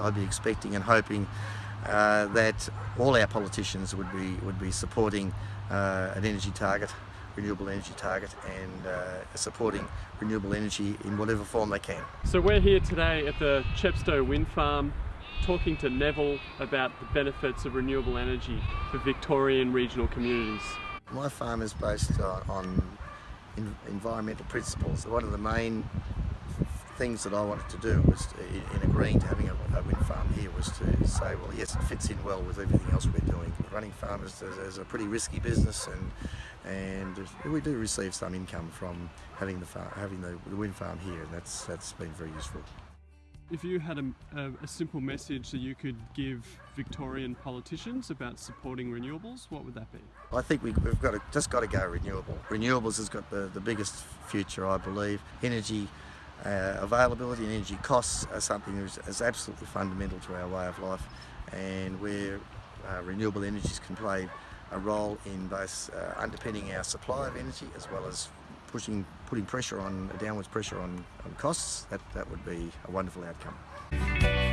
I'd be expecting and hoping uh, that all our politicians would be would be supporting uh, an energy target, renewable energy target, and uh, supporting renewable energy in whatever form they can. So we're here today at the Chepstowe Wind Farm talking to Neville about the benefits of renewable energy for Victorian regional communities. My farm is based on, on environmental principles. One of the main things that I wanted to do was to, in agreeing to having a, a, wind farm here was to say, well, yes, it fits in well with everything else we're doing. Running farms is, is a pretty risky business, and and we do receive some income from having the farm, having the, the wind farm here, and that's that's been very useful. If you had a, a, a, simple message that you could give Victorian politicians about supporting renewables, what would that be? I think we, have got to, just got to go renewable. Renewables has got the, the biggest future, I believe. Energy uh, availability and energy costs are something that is, is, absolutely fundamental to our way of life and where uh, renewable energies can play a role in both uh, underpinning our supply of energy as well as pushing, putting pressure on, downwards pressure on, on costs, that, that would be a wonderful outcome.